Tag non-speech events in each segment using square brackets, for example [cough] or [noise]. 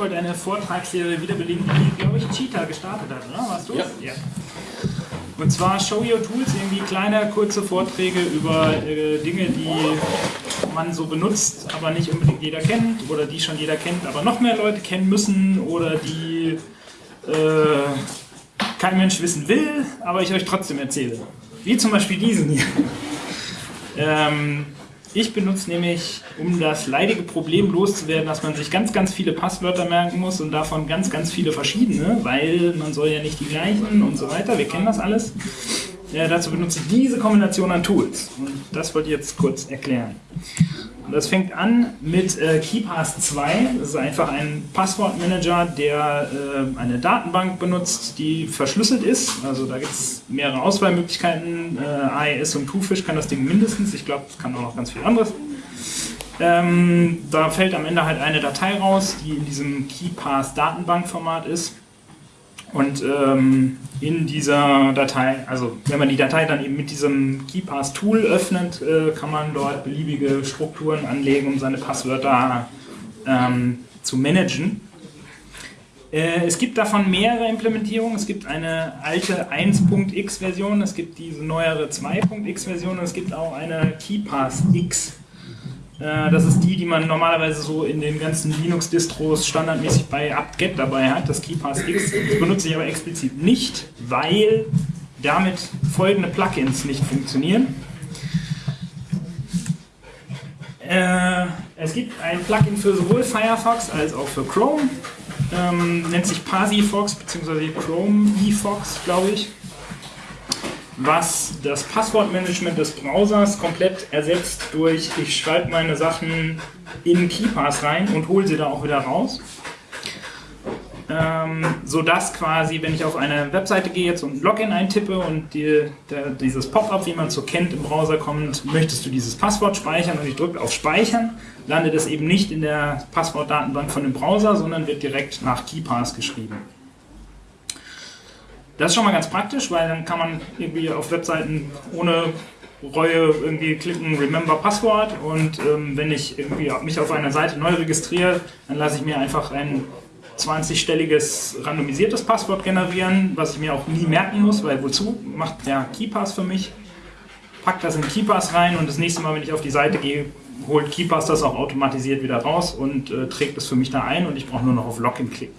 Wollte eine Vortragsserie wiederbeleben, die, glaube ich, Cheetah gestartet hat, oder? Warst du? Ja. ja. Und zwar Show Your Tools, irgendwie kleine, kurze Vorträge über äh, Dinge, die man so benutzt, aber nicht unbedingt jeder kennt oder die schon jeder kennt, aber noch mehr Leute kennen müssen oder die äh, kein Mensch wissen will, aber ich euch trotzdem erzähle. Wie zum Beispiel diesen hier. [laughs] ähm, ich benutze nämlich, um das leidige Problem loszuwerden, dass man sich ganz, ganz viele Passwörter merken muss und davon ganz, ganz viele verschiedene, weil man soll ja nicht die gleichen und so weiter. Wir kennen das alles. Ja, dazu benutze ich diese Kombination an Tools. Und das wollte ich jetzt kurz erklären. Das fängt an mit äh, KeyPass 2. Das ist einfach ein Passwortmanager, der äh, eine Datenbank benutzt, die verschlüsselt ist. Also da gibt es mehrere Auswahlmöglichkeiten. Äh, AES und Twofish kann das Ding mindestens. Ich glaube, es kann auch noch ganz viel anderes. Ähm, da fällt am Ende halt eine Datei raus, die in diesem KeyPass Datenbankformat ist. Und ähm, in dieser Datei, also wenn man die Datei dann eben mit diesem KeyPass-Tool öffnet, äh, kann man dort beliebige Strukturen anlegen, um seine Passwörter ähm, zu managen. Äh, es gibt davon mehrere Implementierungen. Es gibt eine alte 1.x-Version, es gibt diese neuere 2.x-Version und es gibt auch eine KeyPass-X. Äh, das ist die, die man normalerweise so in den ganzen Linux-Distros standardmäßig bei apt-get dabei hat, das KeyPass X. Das benutze ich aber explizit nicht, weil damit folgende Plugins nicht funktionieren. Äh, es gibt ein Plugin für sowohl Firefox als auch für Chrome. Ähm, nennt sich Pasifox bzw. Chrome eFox, glaube ich was das Passwortmanagement des Browsers komplett ersetzt durch, ich schreibe meine Sachen in KeyPass rein und hole sie da auch wieder raus. Ähm, sodass quasi, wenn ich auf eine Webseite gehe jetzt und Login eintippe und die, der, dieses Pop-up, wie man es so kennt, im Browser kommt, möchtest du dieses Passwort speichern und ich drücke auf Speichern, landet es eben nicht in der Passwortdatenbank von dem Browser, sondern wird direkt nach KeyPass geschrieben. Das ist schon mal ganz praktisch, weil dann kann man irgendwie auf Webseiten ohne Reue irgendwie klicken Remember Passwort und ähm, wenn ich irgendwie mich auf einer Seite neu registriere, dann lasse ich mir einfach ein 20-stelliges randomisiertes Passwort generieren, was ich mir auch nie merken muss, weil wozu macht der KeyPass für mich? Pack das in KeyPass rein und das nächste Mal, wenn ich auf die Seite gehe, holt KeyPass das auch automatisiert wieder raus und äh, trägt es für mich da ein und ich brauche nur noch auf Login klicken.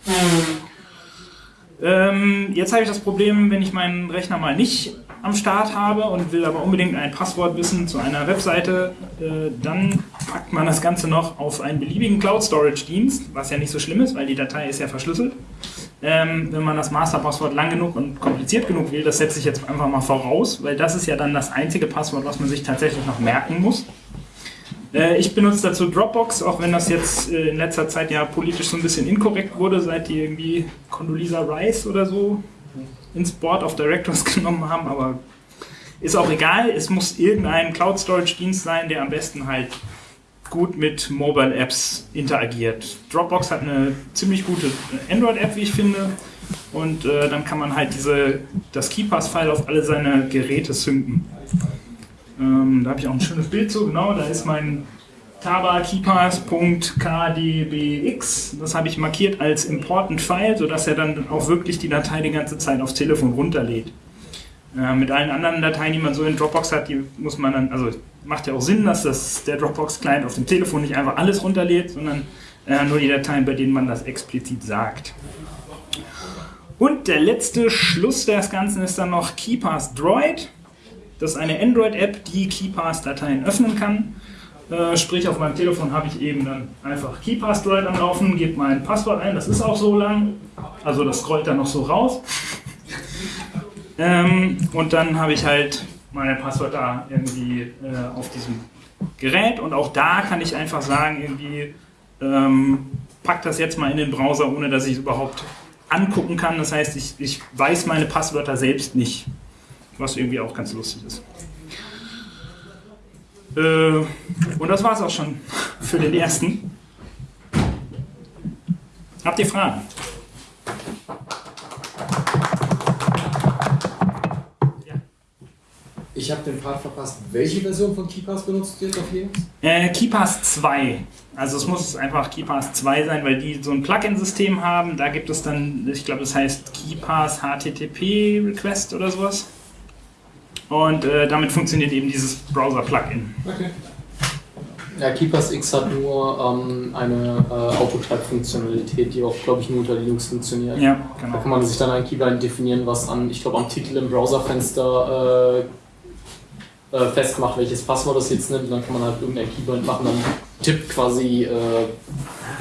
Ähm, jetzt habe ich das Problem, wenn ich meinen Rechner mal nicht am Start habe und will aber unbedingt ein Passwort wissen zu einer Webseite, äh, dann packt man das Ganze noch auf einen beliebigen Cloud Storage Dienst, was ja nicht so schlimm ist, weil die Datei ist ja verschlüsselt. Ähm, wenn man das Masterpasswort lang genug und kompliziert genug will, das setze ich jetzt einfach mal voraus, weil das ist ja dann das einzige Passwort, was man sich tatsächlich noch merken muss. Äh, ich benutze dazu Dropbox, auch wenn das jetzt äh, in letzter Zeit ja politisch so ein bisschen inkorrekt wurde, seit die irgendwie Condoleezza Rice oder so ins Board of Directors [laughs] genommen haben, aber ist auch egal. Es muss irgendein Cloud Storage Dienst sein, der am besten halt gut mit Mobile Apps interagiert. Dropbox hat eine ziemlich gute Android-App, wie ich finde. Und äh, dann kann man halt diese, das KeyPass-File auf alle seine Geräte synken. Ähm, da habe ich auch ein schönes Bild zu, genau, da ist mein tabakeepers.kdbx. Das habe ich markiert als Important File, sodass er dann auch wirklich die Datei die ganze Zeit aufs Telefon runterlädt. Äh, mit allen anderen Dateien, die man so in Dropbox hat, die muss man dann, also macht ja auch Sinn, dass das, der Dropbox-Client auf dem Telefon nicht einfach alles runterlädt, sondern äh, nur die Dateien, bei denen man das explizit sagt. Und der letzte Schluss des Ganzen ist dann noch KeyPass Droid. Das ist eine Android-App, die KeyPass-Dateien öffnen kann. Äh, sprich, auf meinem Telefon habe ich eben dann einfach KeyPass Droid am Laufen, gebe mein Passwort ein, das ist auch so lang, also das scrollt dann noch so raus. [laughs] ähm, und dann habe ich halt meine Passwörter irgendwie äh, auf diesem Gerät und auch da kann ich einfach sagen, irgendwie ähm, pack das jetzt mal in den Browser, ohne dass ich es überhaupt angucken kann. Das heißt, ich, ich weiß meine Passwörter selbst nicht was irgendwie auch ganz lustig ist. Äh, und das war es auch schon für den ersten. Habt ihr Fragen? Ich Ich habe den Part verpasst. Welche Version von KeyPass benutzt ihr jetzt auf Linux? Äh, KeyPass 2. Also es muss einfach KeyPass 2 sein, weil die so ein Plugin-System haben. Da gibt es dann, ich glaube, das heißt KeyPass HTTP Request oder sowas. Und äh, damit funktioniert eben dieses Browser-Plugin. Okay. Ja, KeyPass X hat nur ähm, eine äh, Autotype-Funktionalität, die auch, glaube ich, nur unter Linux funktioniert. Ja, Da genau. kann man sich dann ein Keybind definieren, was an, ich glaube, am Titel im Browserfenster äh, äh, festmacht, welches Passwort das jetzt nimmt. Und dann kann man halt irgendein Keybind machen, dann tippt quasi äh,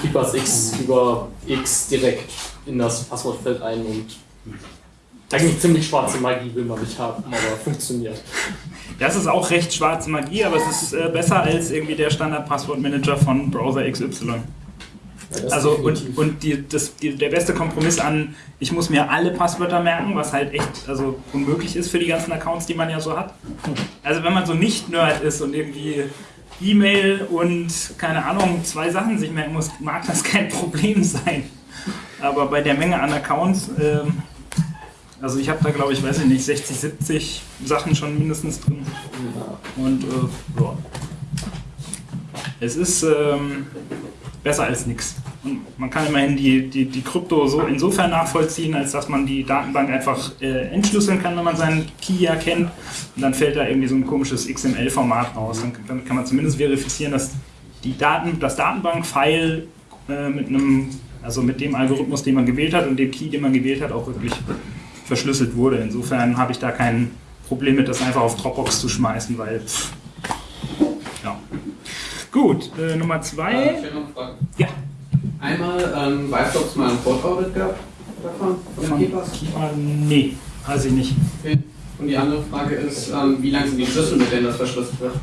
KeyPass X über X direkt in das Passwortfeld ein und eigentlich ziemlich schwarze Magie will man nicht haben, aber funktioniert. Das ist auch recht schwarze Magie, aber es ist äh, besser als irgendwie der Standard-Passwortmanager von Browser XY. Ja, Also und, und die, das, die, der beste Kompromiss an, ich muss mir alle Passwörter merken, was halt echt also unmöglich ist für die ganzen Accounts, die man ja so hat. Also wenn man so nicht Nerd ist und irgendwie E-Mail und keine Ahnung, zwei Sachen sich merken muss, mag das kein [laughs] Problem sein. Aber bei der Menge an Accounts, ähm, also ich habe da glaube ich, weiß ich nicht, 60, 70 Sachen schon mindestens drin. Und äh, ja. Es ist ähm, besser als nichts. Und man kann immerhin die, die, die Krypto so insofern nachvollziehen, als dass man die Datenbank einfach äh, entschlüsseln kann, wenn man seinen Key ja kennt. Und dann fällt da irgendwie so ein komisches XML-Format raus. Dann, damit kann man zumindest verifizieren, dass die Daten, das Datenbank-File äh, mit einem, also mit dem Algorithmus, den man gewählt hat und dem Key, den man gewählt hat, auch wirklich verschlüsselt wurde. Insofern habe ich da kein Problem mit, das einfach auf Dropbox zu schmeißen, weil pff, ja. Gut, äh, Nummer Äh, zwei. ich hätte noch Frage. Ja. Einmal, ähm, weißt du, ob es mal ein Code-Audit gab davon? Von Von dem KeyPass? Keeper? Nee, weiß ich nicht. Okay. Und die andere Frage ist, ähm, wie lang sind die Schlüssel, mit denen das verschlüsselt wird?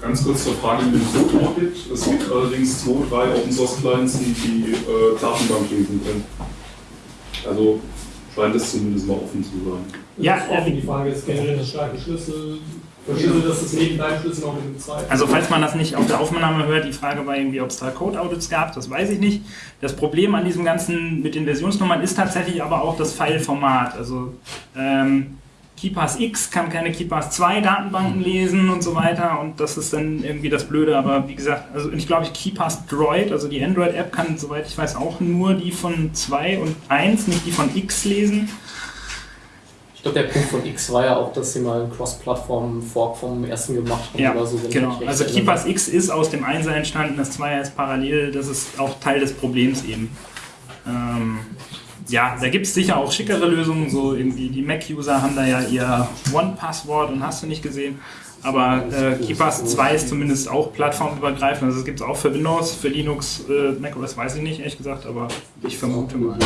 Ganz kurz zur Frage mit dem Code Audit. Es gibt allerdings zwei, drei Open Source Clients, die die äh, Datenbank lesen können. Also scheint es zumindest mal offen zu sein. Ja, Das ist offen. Die Frage ist generell das starke Schlüssel. Verschlüsselt das ist neben deinem Schlüssel noch mit dem zweiten. Also falls man das nicht auf der Aufnahme hört, die Frage war irgendwie, ob es da Code-Audits gab, das weiß ich nicht. Das Problem an diesem ganzen mit den Versionsnummern ist tatsächlich aber auch das File-Format. Also ähm, KeyPass X kann keine KeyPass 2 Datenbanken lesen und so weiter und das ist dann irgendwie das Blöde. Aber wie gesagt, also ich glaube, KeyPass Droid, also die Android-App kann, soweit ich weiß, auch nur die von 2 und 1, nicht die von X lesen. Ich glaube, der Punkt von X war ja auch, dass sie mal einen Cross-Plattform-Fork vom ersten gemacht haben Ja, oder so. genau. Also. KeyPass X ist aus dem Einser entstanden, das Zweier ist parallel, das ist auch Teil des Problems eben. Ähm, ja, da gibt es sicher auch schickere Lösungen, so irgendwie die Mac-User haben da ja ihr One-Passwort und hast du nicht gesehen. Aber äh, KeyPass 2 ist zumindest auch plattformübergreifend, also es gibt es auch für Windows, für Linux, äh, macOS weiß ich nicht, ehrlich gesagt, aber ich vermute mal.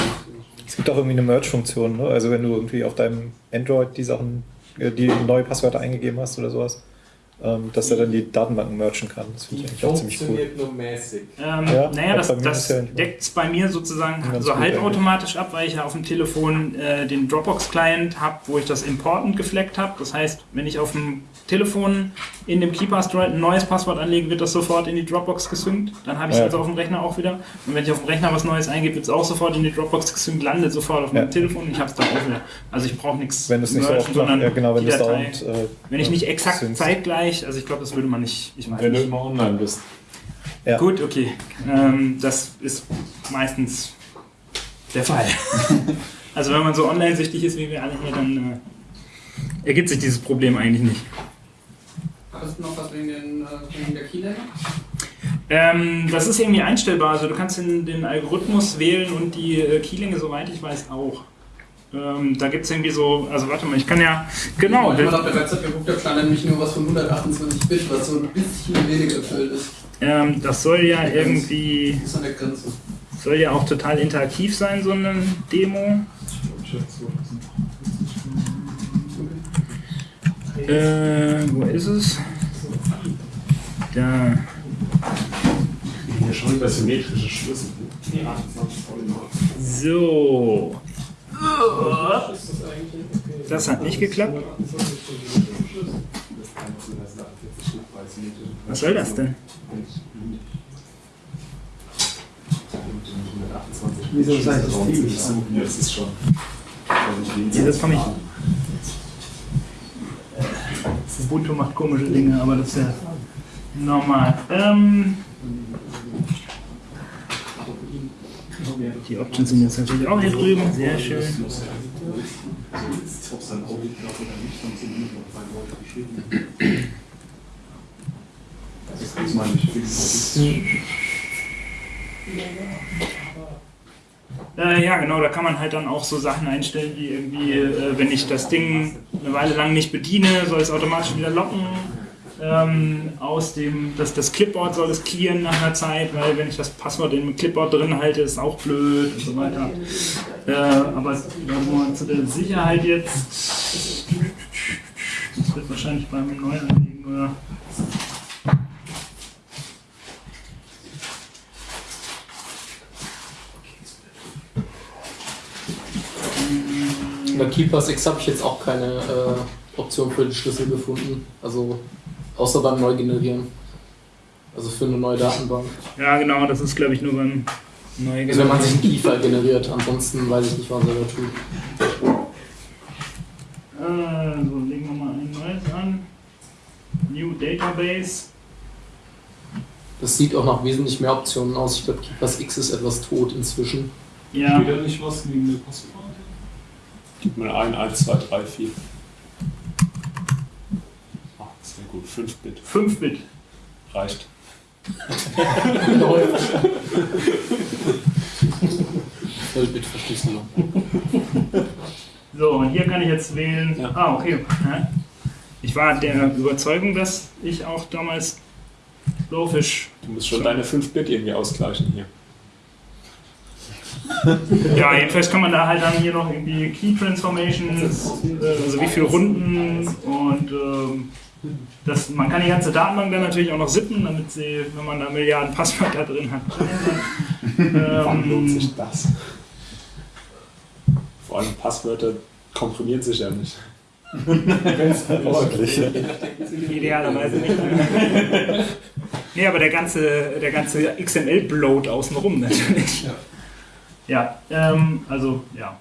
Es gibt auch irgendwie eine Merge-Funktion, ne? Also wenn du irgendwie auf deinem Android die Sachen, äh, die neue Passwörter eingegeben hast oder sowas, ähm, dass er dann die Datenbanken merchen kann. Das finde ich eigentlich auch ziemlich cool. funktioniert nur mäßig. Ähm, Ja, naja, das, das deckt es bei mir sozusagen so halbautomatisch ab, weil ich ja auf dem Telefon äh, den Dropbox-Client habe, wo ich das Important gefleckt habe. Das heißt, wenn ich auf dem Telefon in dem KeyPass Droid ein neues Passwort anlege, wird das sofort in die Dropbox gesynkt. Dann habe ich es Ja. also auf dem Rechner auch wieder. Und wenn ich auf dem Rechner was Neues eingebe, wird es auch sofort in die Dropbox gesynkt, landet sofort auf meinem Ja. Telefon. Ich habe es dann auch wieder. Also ich brauche nichts Wenn du es nicht so oft sondern ja genau, wenn die Datei- dauernd. Äh, Wenn ich nicht exakt synkst. Zeitgleich, also ich glaube, das würde man nicht. Ich weiß Wenn du nicht. immer online bist. Ja. Gut, okay. Ähm, das ist meistens der Fall. [laughs] also wenn man so online-süchtig ist wie wir alle hier, dann äh, ergibt sich dieses Problem eigentlich nicht. Hast du noch was wegen, den, äh, wegen der Keylänge? Ähm, das ist irgendwie einstellbar. Also du kannst den, den Algorithmus wählen und die äh, Keylänge, soweit ich weiß, auch. Ähm, da gibt es irgendwie so, also warte mal, ich kann ja, genau, ich mal das, auf der Website geguckt habe, stand nämlich nur was von 128 Bit, was so ein bisschen weniger erfüllt ist. ähm, das soll ja irgendwie, Das ist an der Grenze. soll ja auch total interaktiv sein, so eine Demo. Äh, wo ist es? Da. Ja, schon über symmetrische Schlüssel. So. Das hat nicht geklappt. Was soll das denn? Wieso ist das Team? Ja, das ist schon. Das komme ich. Ubuntu macht komische Dinge, aber das ist ja normal. Ähm, die Options sind jetzt natürlich auch hier drüben, sehr schön. Ob es dann auch liegt oder nicht, dann sind nur noch drei Leute geschrieben. Das meine ich. Äh, ja, genau, da kann man halt dann auch so Sachen einstellen, wie irgendwie, äh, wenn ich das Ding eine Weile lang nicht bediene, soll es automatisch wieder locken. Ähm, aus dem, das, das Clipboard soll es clearen nach einer Zeit, weil wenn ich das Passwort im Clipboard drin halte, ist auch blöd und so weiter. Äh, aber nur zu der Sicherheit jetzt. Das wird wahrscheinlich beim Neuanlegen oder. Bei Keepers X habe ich jetzt auch keine äh, Option für den Schlüssel gefunden. Also außer beim Neugenerieren. Also für eine neue Datenbank. Ja, genau, das ist glaube ich nur beim Neuanlegen. Also wenn man sich einen Key-File generiert, ansonsten weiß ich nicht, was er da tut. Äh, so, legen wir mal ein neues an. New Database. Das sieht auch nach wesentlich mehr Optionen aus. Ich glaube, Keepers X ist etwas tot inzwischen. Ja, Wieder nicht was wegen der Passwort. Gib mal ein, 1, 2, 3, 4. Gut. 5-Bit 5-Bit. reicht. [laughs] Vollbit-Verschlüsselung. So, und hier kann ich jetzt wählen. Ja. Ah, okay. Ich war der Überzeugung, dass ich auch damals Blowfish. Du musst schon deine 5-Bit irgendwie ausgleichen hier. [laughs] Ja, jedenfalls kann man da halt dann hier noch irgendwie Key Transformations, äh, also wie viele Runden und ähm, das, man kann die ganze Datenbank dann natürlich auch noch sippen, damit sie, wenn man da Milliarden Passwörter [laughs] drin hat. Wann lohnt ähm, sich das? Vor allem Passwörter komprimieren sich ja nicht. [laughs] Ordentlich. Idealerweise nicht. nee, aber der ganze, der ganze XML-Bloat außenrum natürlich. Ja, ähm, also, ja.